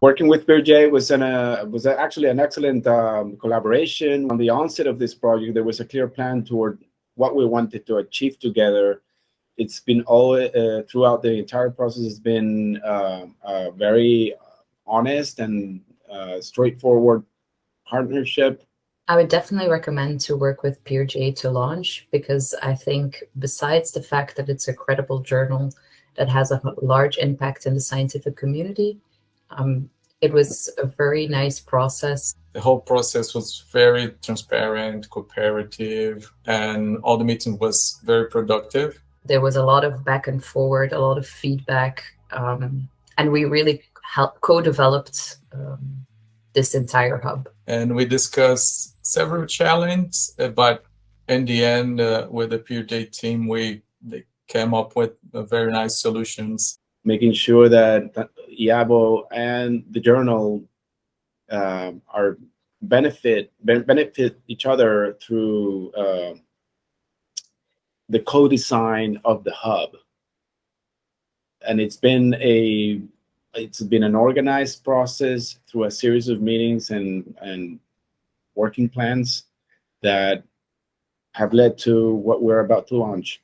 Working with PeerJ was an uh, was actually an excellent um, collaboration. On the onset of this project, there was a clear plan toward what we wanted to achieve together. It's been all uh, throughout the entire process has been uh, very honest and uh, straightforward partnership. I would definitely recommend to work with PeerJ to launch because I think besides the fact that it's a credible journal that has a large impact in the scientific community, um, it was a very nice process. The whole process was very transparent, cooperative, and all the meeting was very productive. There was a lot of back and forward, a lot of feedback, um, and we really help co-developed um, this entire hub. And we discussed several challenges, uh, but in the end, uh, with the PeerJ team, we they came up with very nice solutions. Making sure that IABO and the journal uh, are benefit benefit each other through uh, the co-design of the hub. And it's been a it's been an organized process through a series of meetings and, and working plans that have led to what we're about to launch.